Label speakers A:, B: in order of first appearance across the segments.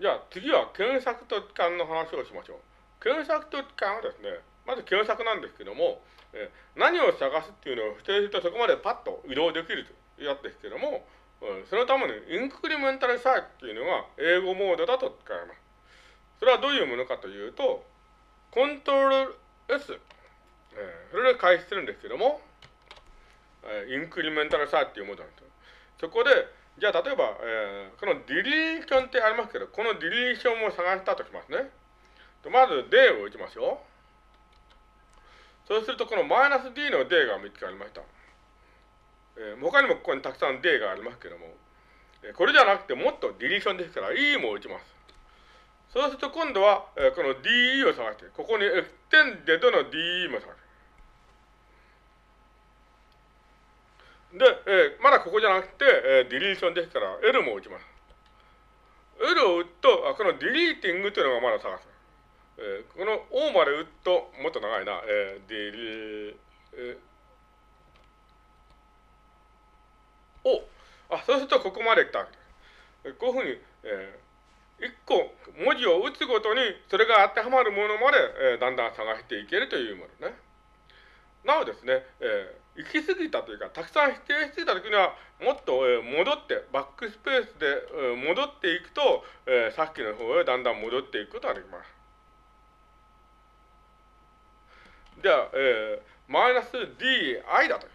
A: じゃあ次は検索と機関の話をしましょう。検索と機関はですね、まず検索なんですけども、え何を探すっていうのを指定するとそこまでパッと移動できるというやつですけども、うん、そのためにインクリメンタルサーチっていうのが英語モードだと使います。それはどういうものかというと、コントロール S、えー、それで開始するんですけども、えー、インクリメンタルサーチっていうモードなんですよ。そこで、じゃあ例えば、えー、このディリーションってありますけど、このディリーションを探したとしますね。とまず D を打ちますよ。そうすると、このマイナス D の D が見つかりました。えー、他にもここにたくさん D がありますけども、えー、これじゃなくてもっとディリーションですから E も打ちます。そうすると今度は、えー、この DE を探して、ここにエクテンデドの DE も探す。で、えー、まだここじゃなくて、えー、ディリーションですから L も打ちます。L を打つと、あこのディリーティングというのがまだ探す。えー、この O まで打つと、もっと長いな、えー、ディリー、えー、O。あ、そうするとここまで来たわけです。こういうふうに、えー、一個文字を打つごとに、それが当てはまるものまで、えー、だんだん探していけるというものね。なおですね、えー、行き過ぎたというか、たくさん否定していたときには、もっと、えー、戻って、バックスペースで、えー、戻っていくと、えー、さっきの方へだんだん戻っていくことができます。じゃあ、えー、マイナス di だと。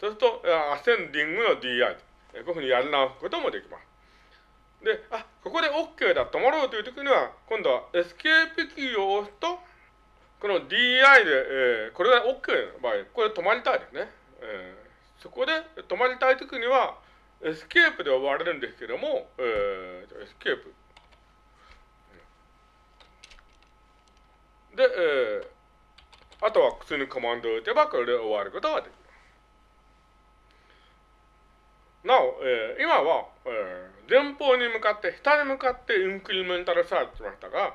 A: そうすると、アセンディングの di と。こういうふうにやり直すこともできます。で、あ、ここで OK だ、止まろうというときには、今度はエスケープキーを押すと、この DI で、えー、これが OK の場合、これ止まりたいですね。えー、そこで止まりたいときには、エスケープで終われるんですけども、えー、エスケープ。で、えー、あとは普通にコマンドを打てばこれで終わることができます。なお、えー、今は、えー、前方に向かって、下に向かってインクリメンタルサーチしましたが、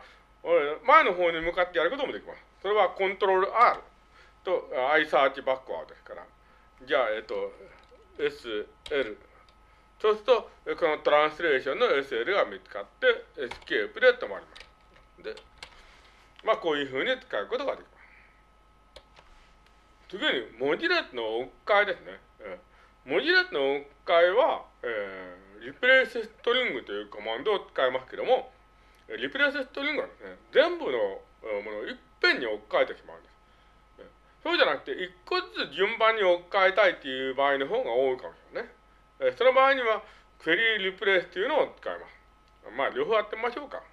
A: 前の方に向かってやることもできます。それはコントロール R と I サーチバックワードですから。じゃあ、えっと、SL。そうすると、この translation の SL が見つかって、エスケープで止まります。で、まあ、こういうふうに使うことができます。次に、文字列の置き換えですね。文字列の置き換えは、えー、 replace string というコマンドを使いますけども、リプレイスストリングはですね、全部のものをいっぺんに置き換えてしまうんです。そうじゃなくて、一個ずつ順番に置き換えたいっていう場合の方が多いかもしれないね。その場合には、クエリーリプレイスっていうのを使います。まあ、両方やってみましょうか。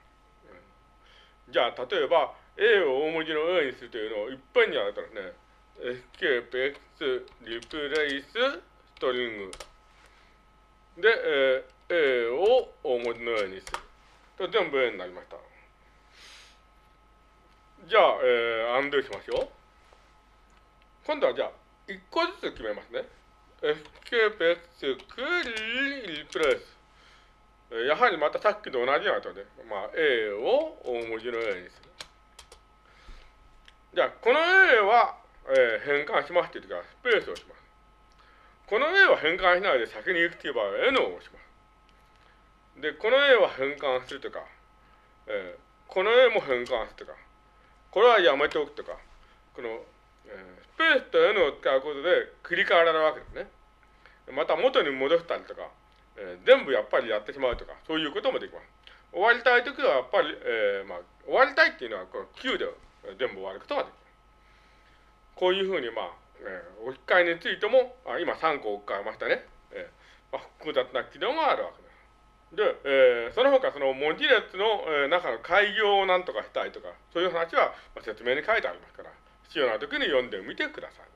A: じゃあ、例えば、A を大文字の A にするというのをいっぺんにやるとですね、escape x リプレイスストリングで、えー、A を大文字の A にする。と全部 A になりました。じゃあ、えー、アンドゥーしましょう。今度はじゃあ、一個ずつ決めますね。escape x クリーリプレイス。やはりまたさっきと同じようなとで、まあ、A を大文字の A にする。じゃあ、この A は、えー、変換しますって言ってからスペースをします。この A は変換しないで先に行くという場合は N を押します。で、この A は変換するとか、えー、この A も変換するとか、これはやめておくとか、この、えー、スペースと N を使うことで繰り返られるわけですね。また元に戻したりとか、えー、全部やっぱりやってしまうとか、そういうこともできます。終わりたいときはやっぱり、えー、まあ、終わりたいっていうのはこの Q で全部終わることができます。こういうふうに、まあ、えー、置き換えについても、あ今3個置き換えましたね。えーまあ、複雑な機能があるわけです。で、えー、その他その文字列の、中の開業を何とかしたいとか、そういう話は、説明に書いてありますから、必要な時に読んでみてください。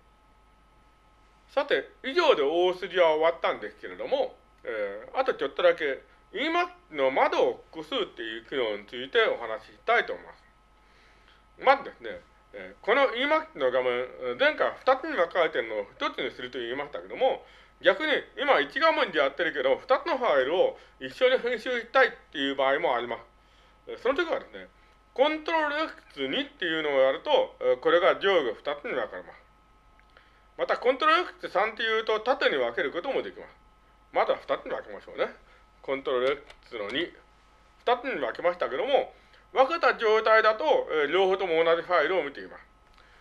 A: さて、以上で大筋は終わったんですけれども、えー、あとちょっとだけ、EMAX の窓を複数っていう機能についてお話ししたいと思います。まずですね、えー、この Emac の画面、前回2つに分かれてるのを1つにすると言いましたけども、逆に今1画面でやってるけど、2つのファイルを一緒に編集したいっていう場合もあります。その時はですね、コントロール X2 っていうのをやると、これが上下2つに分かれます。また、コントロール X3 っていうと縦に分けることもできます。まずは2つに分けましょうね。コントロール X の2。2つに分けましたけども、分けた状態だと、え、両方とも同じファイルを見ています。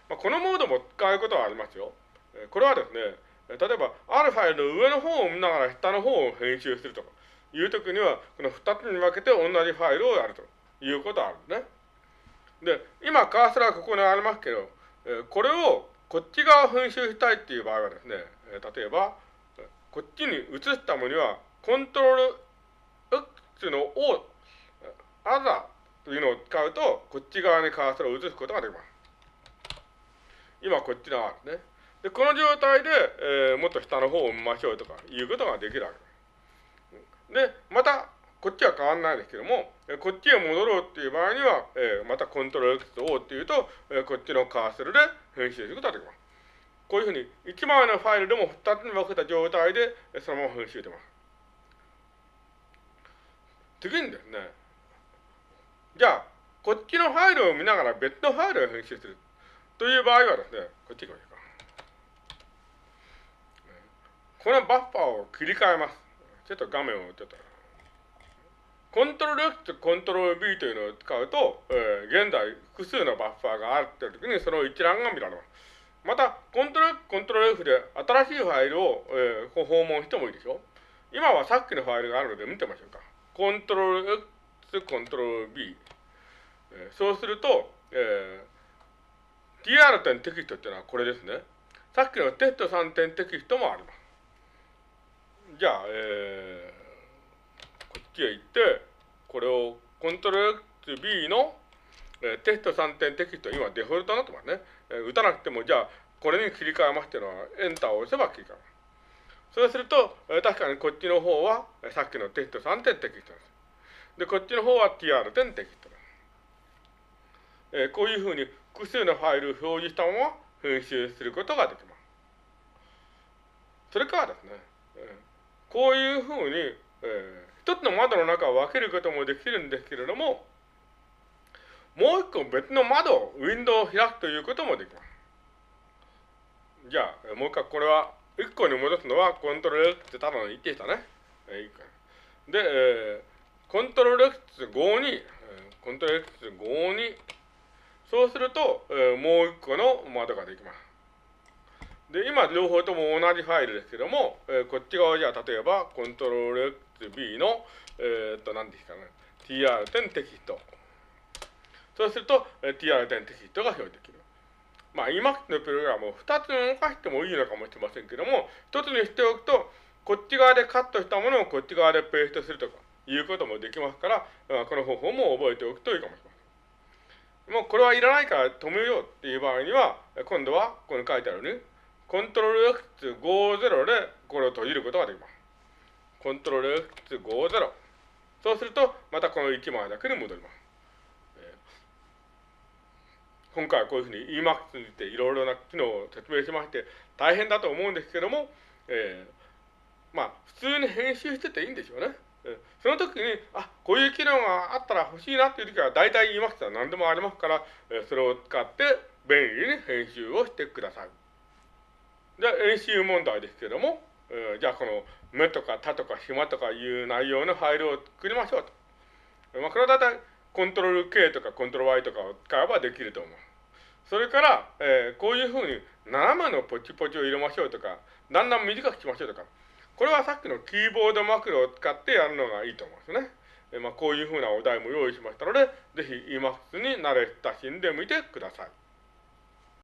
A: まあ、このモードも使うことはありますよ。え、これはですね、例えば、あるファイルの上の方を見ながら下の方を編集するとかいうときには、この2つに分けて同じファイルをやるということがあるんですね。で、今、カーソルはここにありますけど、これをこっち側を編集したいっていう場合はですね、例えば、こっちに移したものには、コントロール X の O、アザーというのを使うと、こっち側にカーソルを移すことができます。今、こっち側ですね。で、この状態で、えー、もっと下の方を見ましょうとかいうことができるわけです。で、また、こっちは変わんないですけども、こっちへ戻ろうっていう場合には、えー、またコントロール X と O っていうと、えー、こっちのカーソルで編集することができます。こういうふうに1枚のファイルでも2つに分けた状態でそのまま編集できます。次にですね、じゃあ、こっちのファイルを見ながら別のファイルを編集するという場合はですね、こっち行きましょうか。このバッファーを切り替えます。ちょっと画面をちょっと。コントロール X とコントロール B というのを使うと、えー、現在複数のバッファーがあるという時にその一覧が見られます。また、コントロール、コントロール F で新しいファイルを、えー、訪問してもいいでしょ？う今はさっきのファイルがあるので見てみましょうか。コントロール X、コントロール B。えー、そうすると、えー、tr 点テキストっていうのはこれですね。さっきのテスト3点テキストもあります。じゃあ、えーこっちへ行って、これをコントロール B の、えー、テスト3点テキスト、今デフォルトになってますね。えー、打たなくても、じゃあ、これに切り替えますっていうのは、エンターを押せば切り替えます。そうすると、えー、確かにこっちの方は、えー、さっきのテスト3点テキストです。で、こっちの方は TR 点テキストです。えー、こういうふうに複数のファイルを表示したまま編集することができます。それからですね、えー、こういうふうに、えー、一つの窓の中を分けることもできるんですけれども、もう一個別の窓、ウィンドウを開くということもできます。じゃあ、もう一回これは、一個に戻すのはコントロール X って多分言ってきたね。で、えー、コントロール X5 に、コントロール X5 に、そうすると、えー、もう一個の窓ができます。で、今両方とも同じファイルですけども、えー、こっち側じゃあ例えばコントロール XB の、えー、っと、何ですかね、tr 点テキスト。そうすると、えー、tr 点テキストが表示できる。まあ、Emacs のプログラムを2つ動かしてもいいのかもしれませんけども、1つにしておくと、こっち側でカットしたものをこっち側でペーストするとかいうこともできますから、この方法も覚えておくといいかもしれません。もうこれはいらないから止めようっていう場合には、今度はここに書いてあるね、コントロール X50 でこれを閉じることができます。コントロール X50。そうすると、またこの1枚だけに戻ります。今回はこういうふうに Emacs についていろいろな機能を説明しまして、大変だと思うんですけども、えー、まあ、普通に編集してていいんでしょうね。その時に、あ、こういう機能があったら欲しいなっていう時は、大体 Emacs は何でもありますから、それを使って便利に編集をしてください。で、演習問題ですけども、えー、じゃあこの目とか他とか暇とかいう内容のファイルを作りましょうと。まあ、これは大体コントロール K とかコントロール Y とかを使えばできると思う。それから、えー、こういうふうに斜めのポチポチを入れましょうとか、だんだん短くしましょうとか、これはさっきのキーボードマクロを使ってやるのがいいと思うんですね。えー、まあ、こういうふうなお題も用意しましたので、ぜひ Emacs に慣れ親しんでみてください。